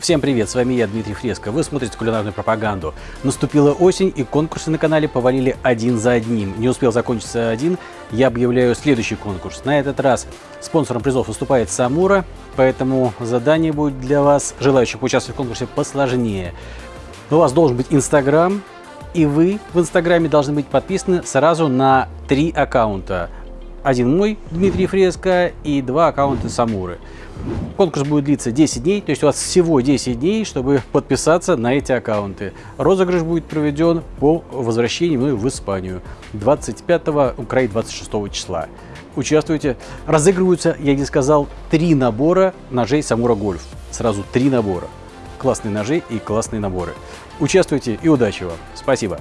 Всем привет, с вами я, Дмитрий Фреско. Вы смотрите кулинарную пропаганду. Наступила осень, и конкурсы на канале повалили один за одним. Не успел закончиться один, я объявляю следующий конкурс. На этот раз спонсором призов выступает Самура, поэтому задание будет для вас, желающих поучаствовать в конкурсе, посложнее. У вас должен быть Инстаграм, и вы в Инстаграме должны быть подписаны сразу на три аккаунта. Один мой, Дмитрий Фреско, и два аккаунта Самуры. Конкурс будет длиться 10 дней, то есть у вас всего 10 дней, чтобы подписаться на эти аккаунты. Розыгрыш будет проведен по возвращении мной в Испанию 25 край 26 числа. Участвуйте. Разыгрываются, я не сказал, три набора ножей Самура Гольф. Сразу три набора. Классные ножи и классные наборы. Участвуйте и удачи вам. Спасибо.